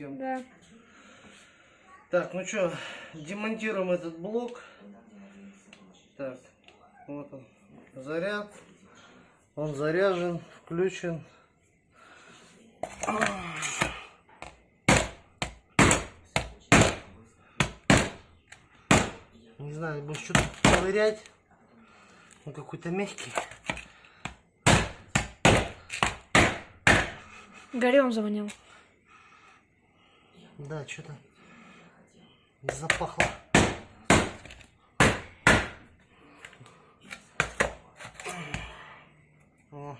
съемку? Да. Так, ну что, демонтируем этот блок. Так, вот он, заряд. Он заряжен, включен. Не знаю, будешь что-то ковырять. Он какой-то мягкий. Горем завонял. Да, что-то запахло. О.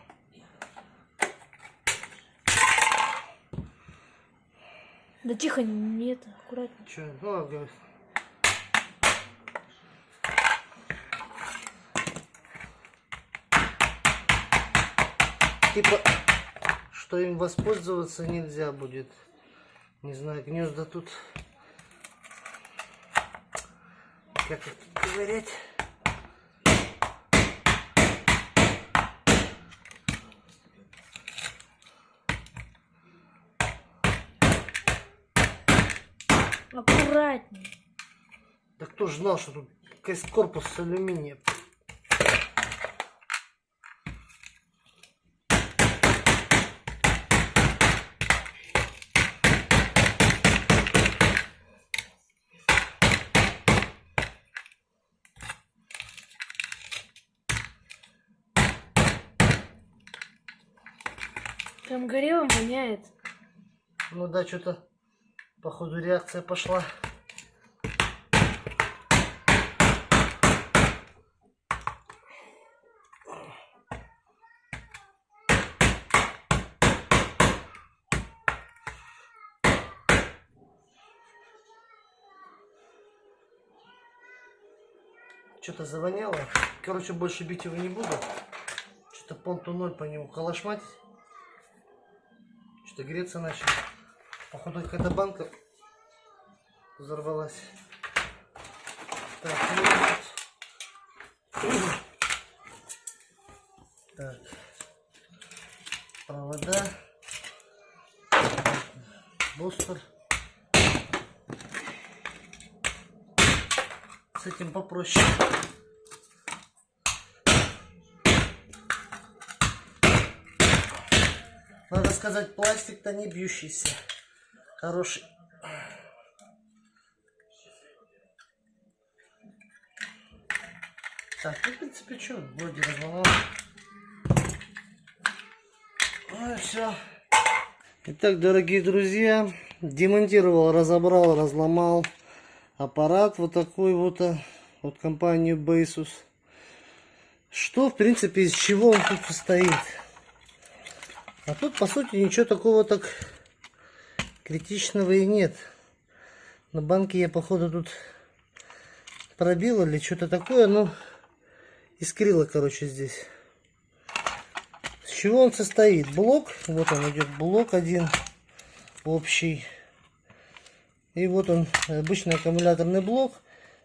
Да тихо, нет, аккуратно. Че, ну, Типа, что им воспользоваться нельзя будет. Не знаю, гнезда тут. Как их тут ковырять? Аккуратнее. Да кто ж знал, что тут корпус с алюминия? Прям горелым воняет. Ну да, что-то, походу, реакция пошла. Что-то завоняло. Короче, больше бить его не буду. Что-то понту ноль по нему калашматить. Что-то греться начал. Походу какая-то банка взорвалась. Так, так. Провода. Бустер. С этим попроще. Сказать, пластик-то не бьющийся. Хороший. Так, ну, в принципе, что, вроде разломал. Ну и все. Итак, дорогие друзья, демонтировал, разобрал, разломал аппарат вот такой вот а, от компании Basus. Что, в принципе, из чего он тут состоит? А тут, по сути, ничего такого так критичного и нет. На банке я, походу, тут пробил или что-то такое, но искрило, короче, здесь. С чего он состоит? Блок, вот он идет, блок один общий. И вот он, обычный аккумуляторный блок.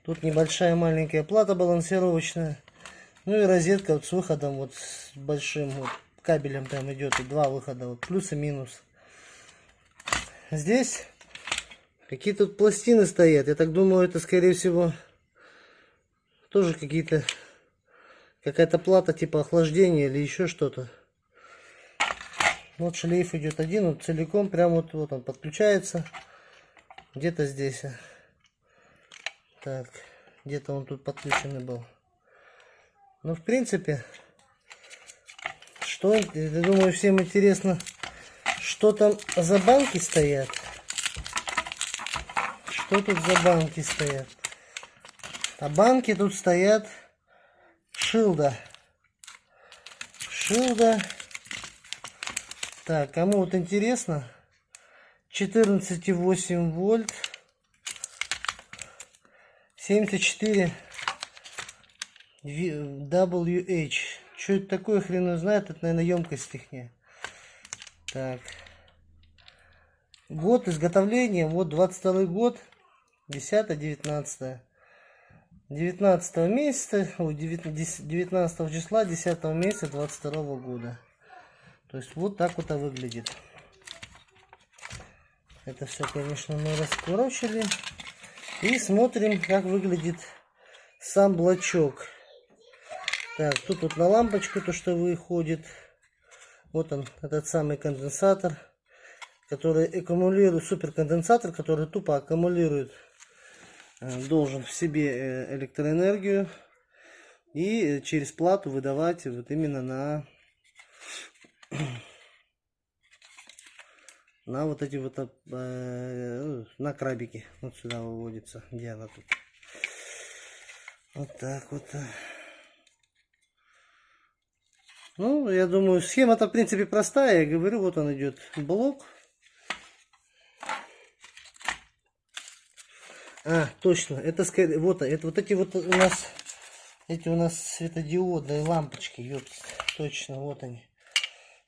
Тут небольшая маленькая плата балансировочная. Ну и розетка вот с выходом вот с большим вот кабелем там идет и два выхода, вот плюс и минус. Здесь какие тут пластины стоят. Я так думаю, это скорее всего тоже какие-то какая-то плата типа охлаждения или еще что-то. Вот шлейф идет один, вот целиком, прям вот, вот он подключается. Где-то здесь. а. Так, где-то он тут подключенный был. Ну, в принципе, что, я думаю, всем интересно, что там за банки стоят. Что тут за банки стоят? А банки тут стоят шилда. Шилда. Так, кому вот интересно, 14,8 вольт, 74 WH. Что это такое, хрен знает, это, наверное, емкость их. Так. Год изготовления, вот 22 год, 10-19. 19 месяца, ой, 19 числа 10 месяца 22 года. То есть вот так вот это выглядит. Это все, конечно, мы раскурочили. И смотрим, как выглядит сам блочок. Так, тут вот на лампочку то, что выходит. Вот он, этот самый конденсатор, который аккумулирует, суперконденсатор, который тупо аккумулирует, э, должен в себе э, электроэнергию и через плату выдавать вот именно на на вот эти вот э, на крабики. Вот сюда выводится где она тут. Вот так вот ну я думаю схема-то в принципе простая я говорю вот он идет блок а точно это скорее вот это вот эти вот у нас эти у нас светодиодные лампочки ёпт, точно вот они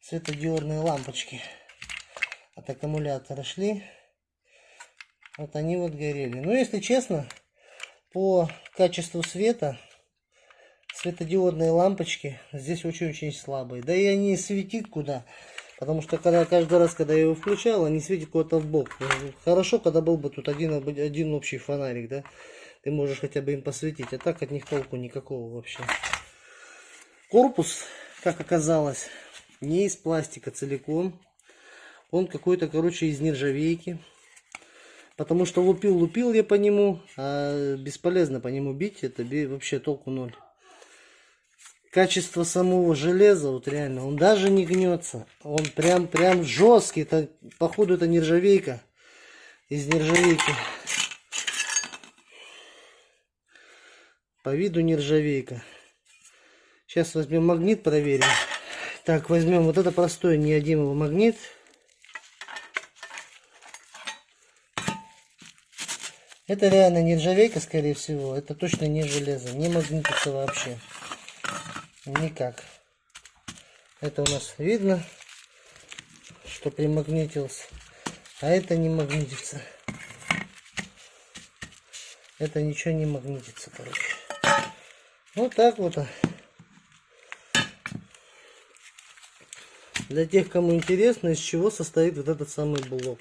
светодиодные лампочки от аккумулятора шли. Вот они вот горели. Но если честно, по качеству света светодиодные лампочки здесь очень-очень слабые. Да и они светит куда. Потому что когда каждый раз, когда я его включал, они светят куда-то в бок. Хорошо, когда был бы тут один, один общий фонарик, да. Ты можешь хотя бы им посветить. А так от них толку никакого вообще. Корпус, как оказалось, не из пластика целиком. Он какой-то, короче, из нержавейки. Потому что лупил-лупил я по нему, а бесполезно по нему бить, это вообще толку ноль. Качество самого железа, вот реально, он даже не гнется. Он прям, прям жесткий, это, походу это нержавейка. Из нержавейки. По виду нержавейка. Сейчас возьмем магнит, проверим. Так, возьмем вот это простой неодимовый магнит. Это реально нержавейка, скорее всего. Это точно не железо. Не магнитится вообще. Никак. Это у нас видно, что примагнитился. А это не магнитится. Это ничего не магнитится, короче. Вот так вот. Для тех, кому интересно, из чего состоит вот этот самый блок.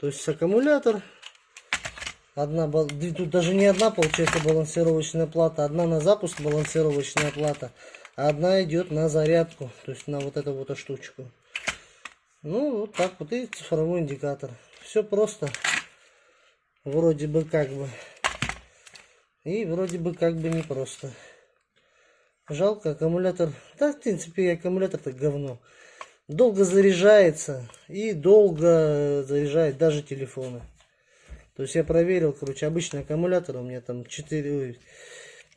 То есть аккумулятор. Одна, тут даже не одна получается балансировочная плата. Одна на запуск балансировочная плата. Одна идет на зарядку. То есть на вот эту вот штучку. Ну, вот так вот. И цифровой индикатор. Все просто. Вроде бы как бы. И вроде бы как бы не просто. Жалко аккумулятор. Да, в принципе, аккумулятор-то говно долго заряжается и долго заряжает даже телефоны. То есть я проверил, короче, обычный аккумулятор у меня там 4,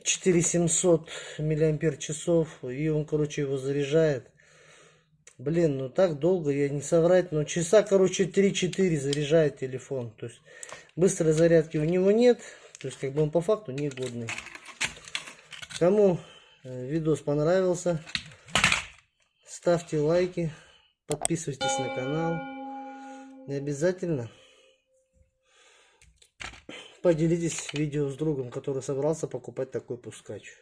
4700 миллиампер часов, и он, короче, его заряжает. Блин, ну так долго, я не соврать, но часа, короче, 3-4 заряжает телефон. То есть быстрой зарядки у него нет, то есть как бы он по факту негодный. Кому э, видос понравился, ставьте лайки. Подписывайтесь на канал. И обязательно поделитесь видео с другом, который собрался покупать такой пускач.